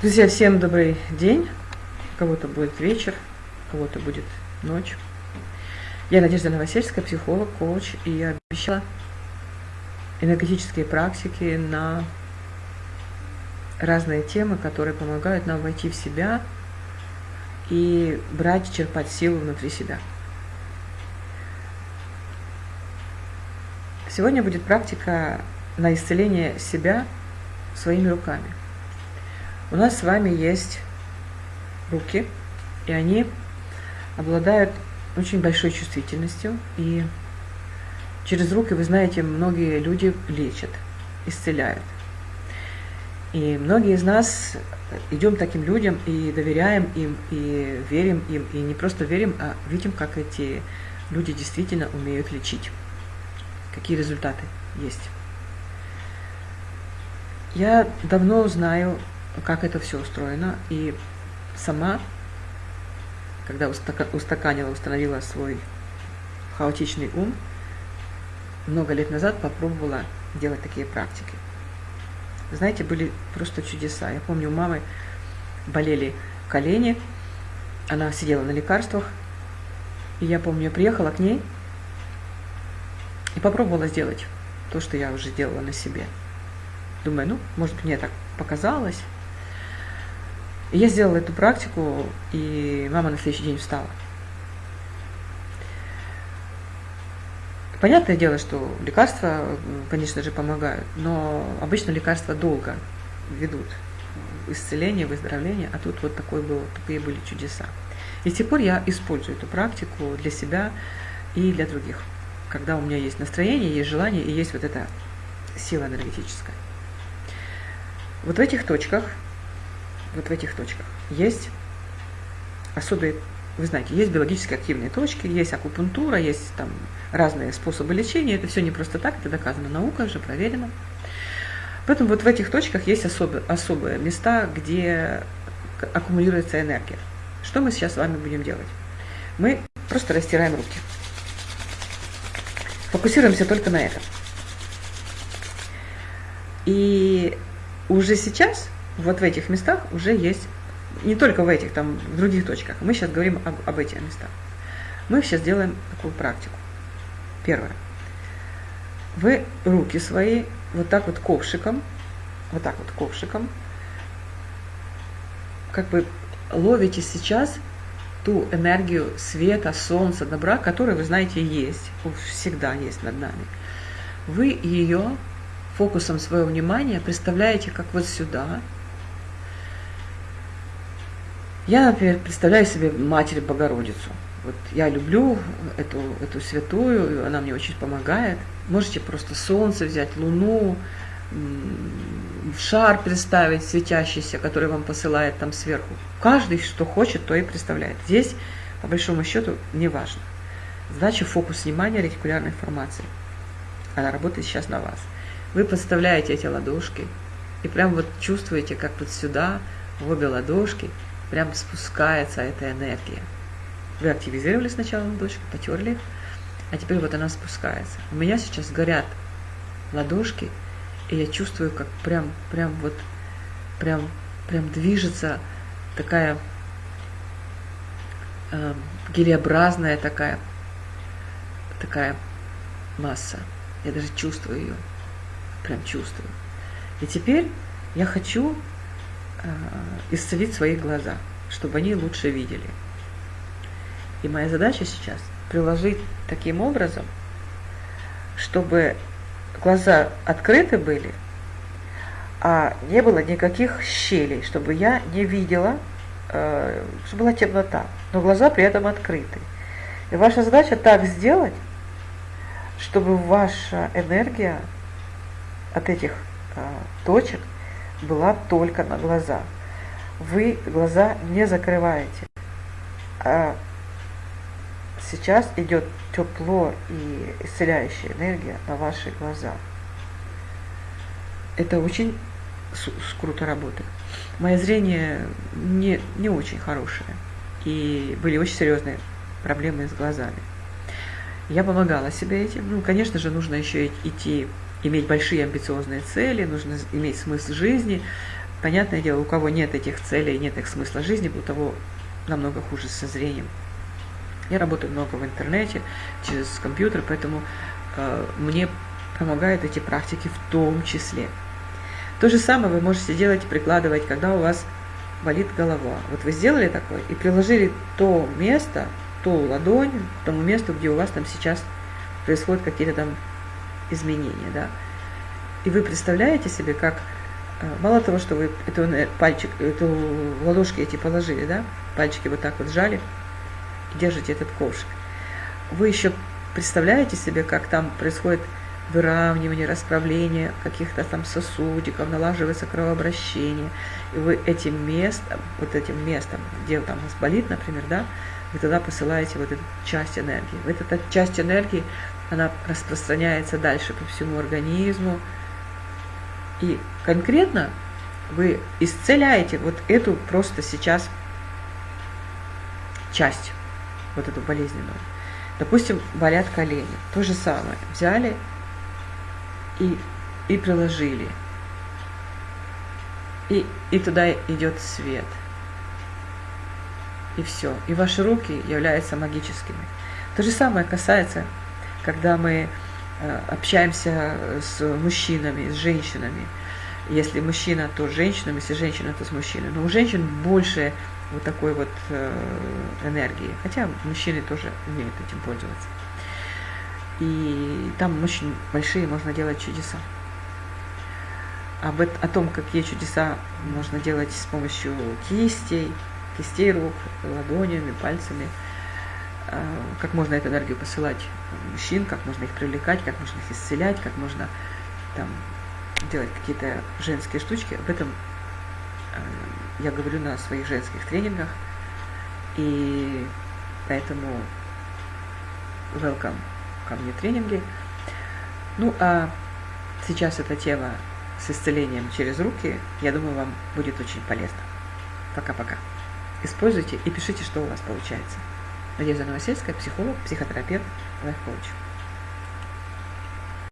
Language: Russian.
Друзья, всем добрый день. У кого-то будет вечер, у кого-то будет ночь. Я Надежда Новосельская, психолог, коуч, и я обещала энергетические практики на разные темы, которые помогают нам войти в себя и брать, черпать силу внутри себя. Сегодня будет практика на исцеление себя своими руками. У нас с вами есть руки, и они обладают очень большой чувствительностью. И через руки, вы знаете, многие люди лечат, исцеляют. И многие из нас идем таким людям и доверяем им, и верим им, и не просто верим, а видим, как эти люди действительно умеют лечить. Какие результаты есть. Я давно знаю как это все устроено. И сама, когда устаканила, установила свой хаотичный ум, много лет назад попробовала делать такие практики. Знаете, были просто чудеса. Я помню, у мамы болели колени, она сидела на лекарствах, и я помню, я приехала к ней и попробовала сделать то, что я уже делала на себе. Думаю, ну, может, мне так показалось. Я сделала эту практику, и мама на следующий день встала. Понятное дело, что лекарства, конечно же, помогают, но обычно лекарства долго ведут исцеление, выздоровление, а тут вот такой был, такие были чудеса. И с тех пор я использую эту практику для себя и для других. Когда у меня есть настроение, есть желание и есть вот эта сила энергетическая. Вот в этих точках вот в этих точках. Есть особые, вы знаете, есть биологически активные точки, есть акупунктура, есть там разные способы лечения. Это все не просто так, это доказано наукой, уже проверено. Поэтому вот в этих точках есть особые, особые места, где аккумулируется энергия. Что мы сейчас с вами будем делать? Мы просто растираем руки. Фокусируемся только на этом. И уже сейчас вот в этих местах уже есть, не только в этих, там в других точках, мы сейчас говорим об, об этих местах. Мы сейчас делаем такую практику. Первое. Вы руки свои вот так вот ковшиком, вот так вот ковшиком, как бы ловите сейчас ту энергию света, солнца, добра, которая, вы знаете, есть, всегда есть над нами. Вы ее фокусом своего внимания представляете как вот сюда, я, например, представляю себе Матерь Богородицу. Вот я люблю эту, эту святую, она мне очень помогает. Можете просто солнце взять, луну, шар представить светящийся, который вам посылает там сверху. Каждый, что хочет, то и представляет. Здесь, по большому счету, не важно. Задача фокус внимания ретикулярной формации. Она работает сейчас на вас. Вы подставляете эти ладошки и прям вот чувствуете, как вот сюда, в обе ладошки – прям спускается эта энергия. Вы активизировали сначала ладошки, потерли, а теперь вот она спускается. У меня сейчас горят ладошки, и я чувствую, как прям, прям вот, прям, прям движется такая э, гелеобразная такая, такая масса. Я даже чувствую ее, прям чувствую. И теперь я хочу исцелить свои глаза, чтобы они лучше видели. И моя задача сейчас приложить таким образом, чтобы глаза открыты были, а не было никаких щелей, чтобы я не видела, э, чтобы была темнота, но глаза при этом открыты. И ваша задача так сделать, чтобы ваша энергия от этих э, точек – была только на глаза. Вы глаза не закрываете. А сейчас идет тепло и исцеляющая энергия на ваши глаза. Это очень круто работает. Мое зрение не, не очень хорошее. И были очень серьезные проблемы с глазами. Я помогала себе этим. Ну, конечно же, нужно еще идти иметь большие амбициозные цели, нужно иметь смысл жизни, понятное дело, у кого нет этих целей, нет их смысла жизни, у того намного хуже со зрением. Я работаю много в интернете, через компьютер, поэтому э, мне помогают эти практики в том числе. То же самое вы можете делать и прикладывать, когда у вас болит голова. Вот вы сделали такое и приложили то место, ту ладонь к тому месту, где у вас там сейчас происходят какие-то там изменения, да. И вы представляете себе, как э, мало того, что вы эту пальчик, эту ладошки эти положили, да, пальчики вот так вот сжали и держите этот ковшик, вы еще представляете себе, как там происходит выравнивание, расправление каких-то там сосудиков, налаживается кровообращение. И вы этим местом, вот этим местом, где там у вас болит, например, да, вы туда посылаете вот эту часть энергии. Вот эта часть энергии, она распространяется дальше по всему организму. И конкретно вы исцеляете вот эту просто сейчас часть, вот эту болезненную. Допустим, болят колени. То же самое. Взяли и, и приложили. И, и туда идет свет. И все. И ваши руки являются магическими. То же самое касается, когда мы э, общаемся с мужчинами, с женщинами. Если мужчина, то с женщинами, если женщина, то с мужчиной. Но у женщин больше вот такой вот э, энергии. Хотя мужчины тоже умеют этим пользоваться. И там очень большие можно делать чудеса. Об, о том, какие чудеса можно делать с помощью кистей, кистей рук, ладонями, пальцами, как можно эту энергию посылать мужчин, как можно их привлекать, как можно их исцелять, как можно там делать какие-то женские штучки. Об этом а, я говорю на своих женских тренингах. И поэтому welcome ко мне тренинги. Ну, а сейчас эта тема с исцелением через руки, я думаю, вам будет очень полезно. Пока-пока. Используйте и пишите, что у вас получается. Надежда Новосельская, психолог, психотерапевт, лайф-коуч.